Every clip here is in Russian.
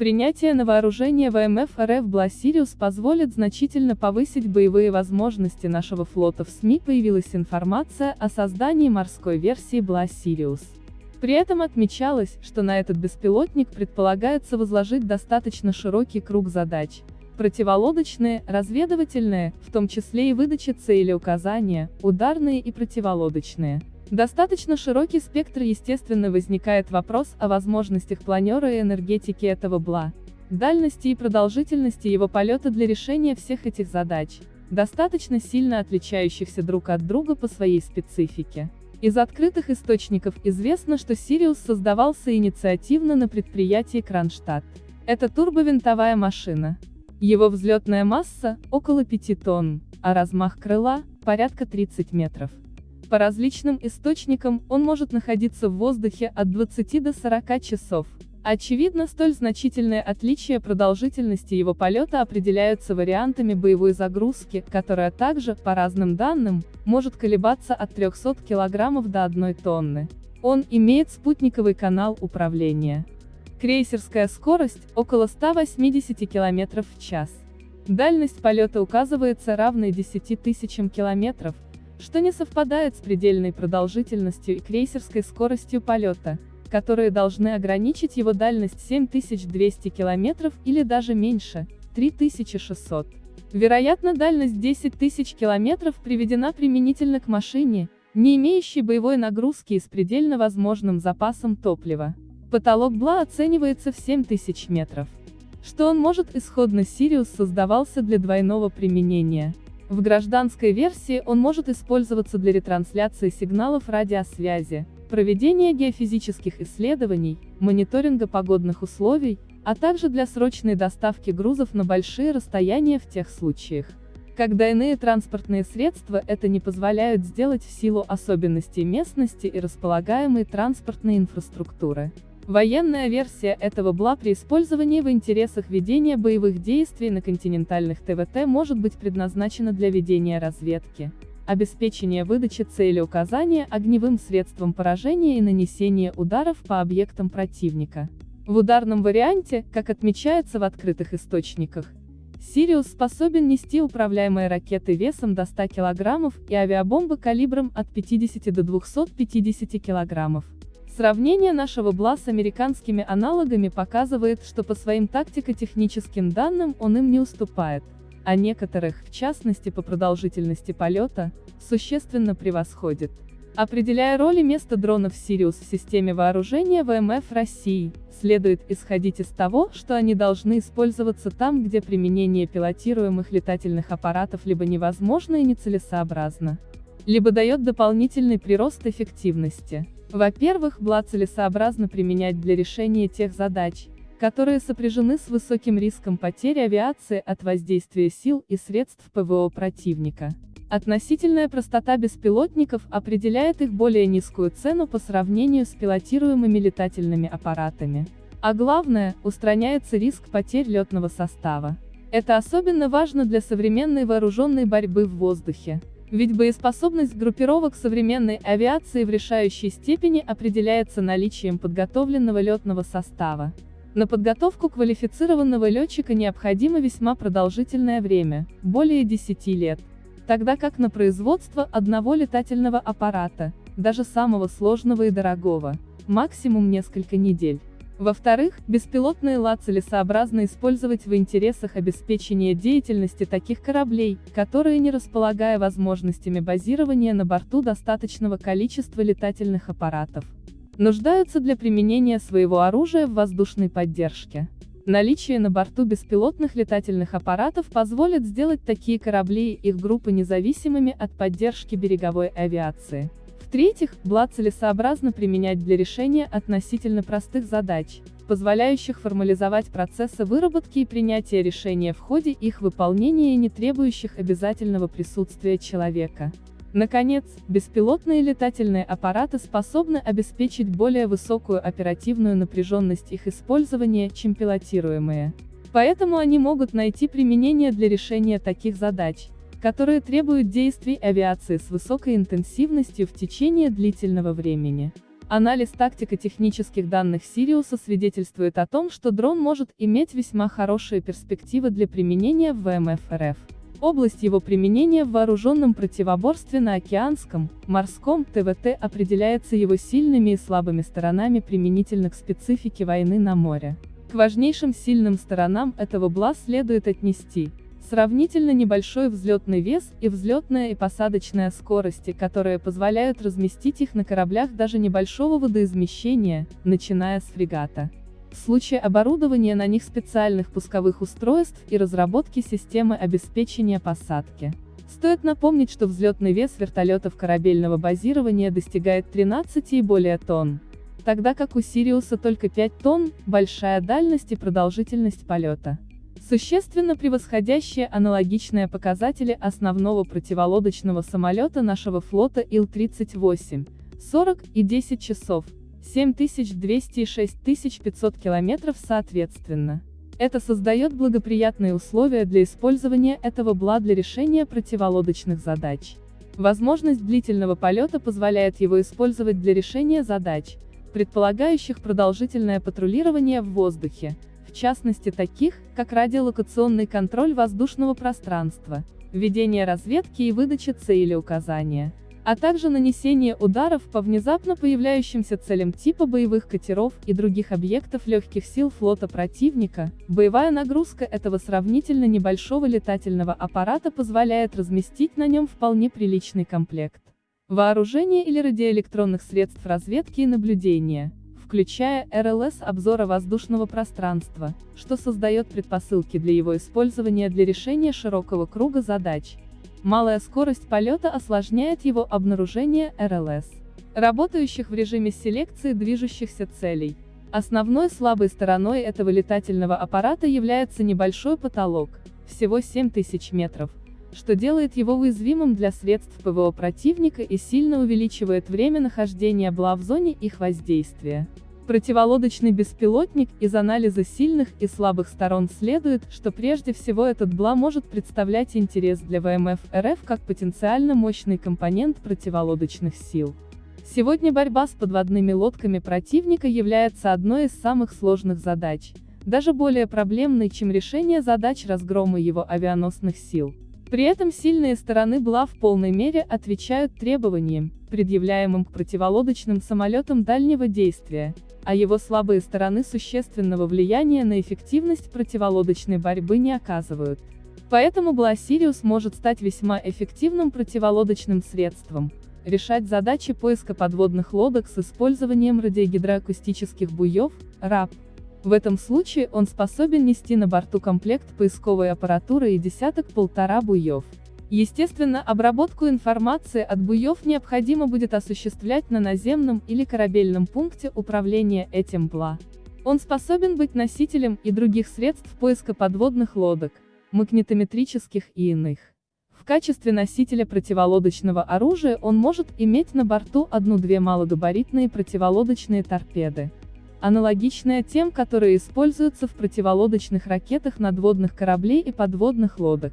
Принятие на вооружение ВМФ РФ БЛА Сириус позволит значительно повысить боевые возможности нашего флота. В СМИ появилась информация о создании морской версии БЛА Сириус. При этом отмечалось, что на этот беспилотник предполагается возложить достаточно широкий круг задач, противолодочные, разведывательные, в том числе и выдача целеуказания, ударные и противолодочные. Достаточно широкий спектр естественно возникает вопрос о возможностях планера и энергетики этого БЛА, дальности и продолжительности его полета для решения всех этих задач, достаточно сильно отличающихся друг от друга по своей специфике. Из открытых источников известно, что Сириус создавался инициативно на предприятии Кронштадт. Это турбовинтовая машина. Его взлетная масса – около 5 тонн, а размах крыла – порядка 30 метров. По различным источникам, он может находиться в воздухе от 20 до 40 часов. Очевидно, столь значительные отличия продолжительности его полета определяются вариантами боевой загрузки, которая также, по разным данным, может колебаться от 300 кг до 1 тонны. Он имеет спутниковый канал управления. Крейсерская скорость – около 180 км в час. Дальность полета указывается равной 10 тысячам километров, что не совпадает с предельной продолжительностью и крейсерской скоростью полета, которые должны ограничить его дальность 7200 км или даже меньше, 3600. Вероятно дальность 10 тысяч километров приведена применительно к машине, не имеющей боевой нагрузки и с предельно возможным запасом топлива. Потолок Бла оценивается в 7000 метров. Что он может исходно Сириус создавался для двойного применения. В гражданской версии он может использоваться для ретрансляции сигналов радиосвязи, проведения геофизических исследований, мониторинга погодных условий, а также для срочной доставки грузов на большие расстояния в тех случаях, когда иные транспортные средства это не позволяют сделать в силу особенностей местности и располагаемой транспортной инфраструктуры. Военная версия этого БЛА при использовании в интересах ведения боевых действий на континентальных ТВТ может быть предназначена для ведения разведки, обеспечения выдачи цели указания огневым средством поражения и нанесения ударов по объектам противника. В ударном варианте, как отмечается в открытых источниках, Сириус способен нести управляемые ракеты весом до 100 кг и авиабомбы калибром от 50 до 250 кг. Сравнение нашего БЛА с американскими аналогами показывает, что по своим тактико-техническим данным он им не уступает, а некоторых, в частности по продолжительности полета, существенно превосходит. Определяя роль и место дронов «Сириус» в системе вооружения ВМФ России, следует исходить из того, что они должны использоваться там, где применение пилотируемых летательных аппаратов либо невозможно и нецелесообразно, либо дает дополнительный прирост эффективности. Во-первых, БЛА целесообразно применять для решения тех задач, которые сопряжены с высоким риском потери авиации от воздействия сил и средств ПВО противника. Относительная простота беспилотников определяет их более низкую цену по сравнению с пилотируемыми летательными аппаратами. А главное, устраняется риск потерь летного состава. Это особенно важно для современной вооруженной борьбы в воздухе. Ведь боеспособность группировок современной авиации в решающей степени определяется наличием подготовленного летного состава. На подготовку квалифицированного летчика необходимо весьма продолжительное время, более 10 лет, тогда как на производство одного летательного аппарата, даже самого сложного и дорогого, максимум несколько недель. Во-вторых, беспилотные ла целесообразно использовать в интересах обеспечения деятельности таких кораблей, которые не располагая возможностями базирования на борту достаточного количества летательных аппаратов, нуждаются для применения своего оружия в воздушной поддержке. Наличие на борту беспилотных летательных аппаратов позволит сделать такие корабли и их группы независимыми от поддержки береговой авиации. В-третьих, БЛА целесообразно применять для решения относительно простых задач, позволяющих формализовать процессы выработки и принятия решения в ходе их выполнения и не требующих обязательного присутствия человека. Наконец, беспилотные летательные аппараты способны обеспечить более высокую оперативную напряженность их использования, чем пилотируемые. Поэтому они могут найти применение для решения таких задач, которые требуют действий авиации с высокой интенсивностью в течение длительного времени. Анализ тактико-технических данных Сириуса свидетельствует о том, что дрон может иметь весьма хорошие перспективы для применения в ВМФ РФ. Область его применения в вооруженном противоборстве на океанском, морском ТВТ определяется его сильными и слабыми сторонами применительно к специфике войны на море. К важнейшим сильным сторонам этого БЛА следует отнести Сравнительно небольшой взлетный вес и взлетная и посадочная скорости, которые позволяют разместить их на кораблях даже небольшого водоизмещения, начиная с фрегата. В случае оборудования на них специальных пусковых устройств и разработки системы обеспечения посадки. Стоит напомнить, что взлетный вес вертолетов корабельного базирования достигает 13 и более тонн, тогда как у Сириуса только 5 тонн, большая дальность и продолжительность полета существенно превосходящие аналогичные показатели основного противолодочного самолета нашего флота Ил-38, 40 и 10 часов, 7200 и 6500 километров соответственно. Это создает благоприятные условия для использования этого БЛА для решения противолодочных задач. Возможность длительного полета позволяет его использовать для решения задач, предполагающих продолжительное патрулирование в воздухе, в частности таких, как радиолокационный контроль воздушного пространства, ведение разведки и выдача цели указания, а также нанесение ударов по внезапно появляющимся целям типа боевых катеров и других объектов легких сил флота противника, боевая нагрузка этого сравнительно небольшого летательного аппарата позволяет разместить на нем вполне приличный комплект. Вооружение или радиоэлектронных средств разведки и наблюдения, включая РЛС обзора воздушного пространства, что создает предпосылки для его использования для решения широкого круга задач. Малая скорость полета осложняет его обнаружение РЛС, работающих в режиме селекции движущихся целей. Основной слабой стороной этого летательного аппарата является небольшой потолок, всего 7000 метров, что делает его уязвимым для средств ПВО противника и сильно увеличивает время нахождения БЛА в зоне их воздействия. Противолодочный беспилотник из анализа сильных и слабых сторон следует, что прежде всего этот БЛА может представлять интерес для ВМФ РФ как потенциально мощный компонент противолодочных сил. Сегодня борьба с подводными лодками противника является одной из самых сложных задач, даже более проблемной, чем решение задач разгрома его авианосных сил. При этом сильные стороны БЛА в полной мере отвечают требованиям, предъявляемым к противолодочным самолетам дальнего действия, а его слабые стороны существенного влияния на эффективность противолодочной борьбы не оказывают. Поэтому БЛА «Сириус» может стать весьма эффективным противолодочным средством, решать задачи поиска подводных лодок с использованием радиогидроакустических буев, РАП, в этом случае он способен нести на борту комплект поисковой аппаратуры и десяток-полтора буев. Естественно, обработку информации от буев необходимо будет осуществлять на наземном или корабельном пункте управления этим ПЛА. Он способен быть носителем и других средств поиска подводных лодок, магнитометрических и иных. В качестве носителя противолодочного оружия он может иметь на борту одну-две малогабаритные противолодочные торпеды аналогичная тем, которые используются в противолодочных ракетах надводных кораблей и подводных лодок.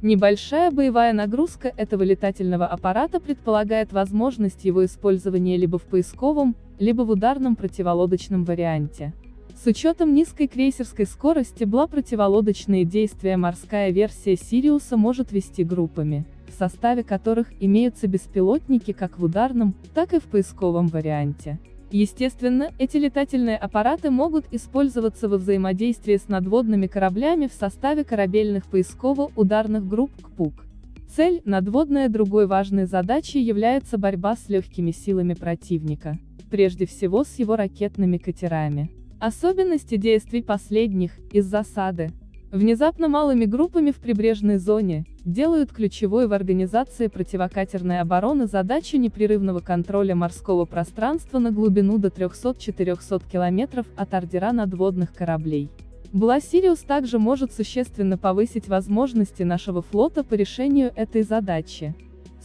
Небольшая боевая нагрузка этого летательного аппарата предполагает возможность его использования либо в поисковом, либо в ударном противолодочном варианте. С учетом низкой крейсерской скорости БЛА противолодочные действия морская версия Сириуса может вести группами, в составе которых имеются беспилотники как в ударном, так и в поисковом варианте. Естественно, эти летательные аппараты могут использоваться во взаимодействии с надводными кораблями в составе корабельных поисково-ударных групп КПУК. Цель, надводная другой важной задачей является борьба с легкими силами противника, прежде всего с его ракетными катерами. Особенности действий последних, из засады, Внезапно малыми группами в прибрежной зоне, делают ключевой в организации противокатерной обороны задачу непрерывного контроля морского пространства на глубину до 300-400 км от ордера надводных кораблей. Бласириус также может существенно повысить возможности нашего флота по решению этой задачи.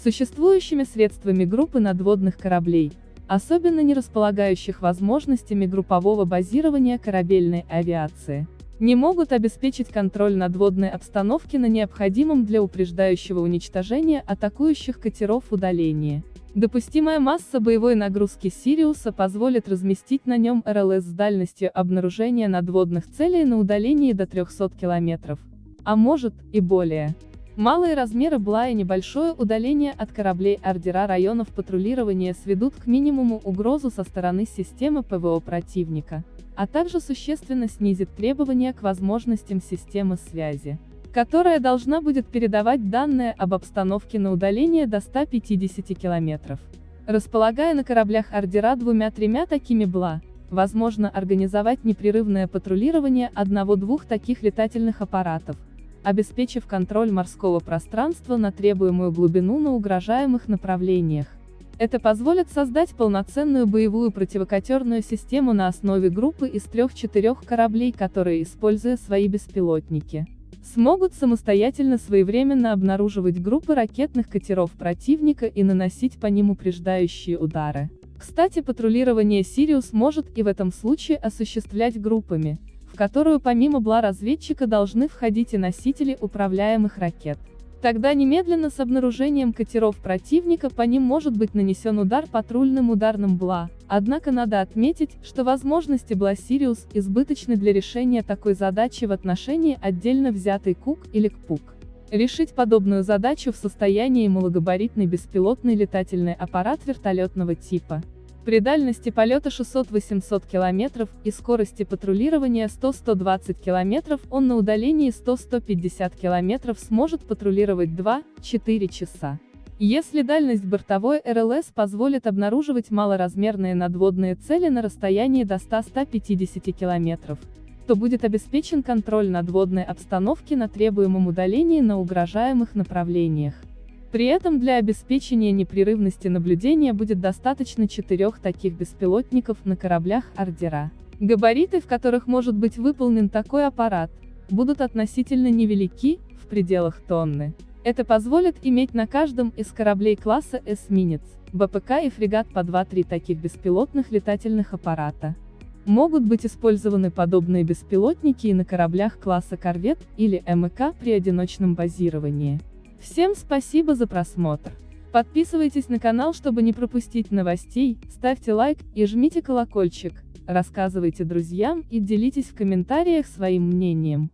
Существующими средствами группы надводных кораблей, особенно не располагающих возможностями группового базирования корабельной авиации не могут обеспечить контроль надводной обстановки на необходимом для упреждающего уничтожения атакующих катеров удалении. Допустимая масса боевой нагрузки Сириуса позволит разместить на нем РЛС с дальностью обнаружения надводных целей на удалении до 300 километров. А может, и более. Малые размеры БЛА и небольшое удаление от кораблей ордера районов патрулирования сведут к минимуму угрозу со стороны системы ПВО противника, а также существенно снизит требования к возможностям системы связи которая должна будет передавать данные об обстановке на удаление до 150 километров. Располагая на кораблях ордера двумя-тремя такими БЛА, возможно организовать непрерывное патрулирование одного-двух таких летательных аппаратов, обеспечив контроль морского пространства на требуемую глубину на угрожаемых направлениях. Это позволит создать полноценную боевую противокатерную систему на основе группы из трех-четырех кораблей, которые, используя свои беспилотники, смогут самостоятельно своевременно обнаруживать группы ракетных катеров противника и наносить по ним упреждающие удары. Кстати, патрулирование «Сириус» может и в этом случае осуществлять группами, в которую помимо БЛА разведчика должны входить и носители управляемых ракет. Тогда немедленно с обнаружением катеров противника по ним может быть нанесен удар патрульным ударным БЛА, однако надо отметить, что возможности БЛА «Сириус» избыточны для решения такой задачи в отношении отдельно взятой КУК или КПУК. Решить подобную задачу в состоянии малогабаритный беспилотный летательный аппарат вертолетного типа. При дальности полета 600-800 км и скорости патрулирования 100-120 км он на удалении 100-150 км сможет патрулировать 2-4 часа. Если дальность бортовой РЛС позволит обнаруживать малоразмерные надводные цели на расстоянии до 100-150 км, то будет обеспечен контроль надводной обстановки на требуемом удалении на угрожаемых направлениях. При этом для обеспечения непрерывности наблюдения будет достаточно четырех таких беспилотников на кораблях «Ордера». Габариты, в которых может быть выполнен такой аппарат, будут относительно невелики, в пределах тонны. Это позволит иметь на каждом из кораблей класса эсминец, БПК и фрегат по 2-3 таких беспилотных летательных аппарата. Могут быть использованы подобные беспилотники и на кораблях класса корвет или МК при одиночном базировании. Всем спасибо за просмотр. Подписывайтесь на канал, чтобы не пропустить новостей, ставьте лайк и жмите колокольчик, рассказывайте друзьям и делитесь в комментариях своим мнением.